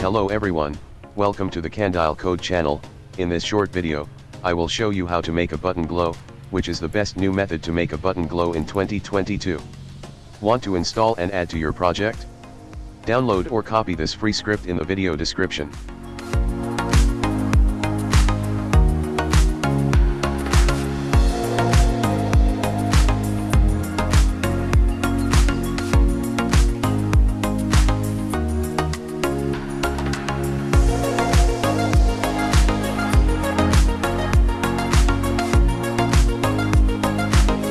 Hello everyone, welcome to the Candile Code channel, in this short video, I will show you how to make a button glow, which is the best new method to make a button glow in 2022. Want to install and add to your project? Download or copy this free script in the video description.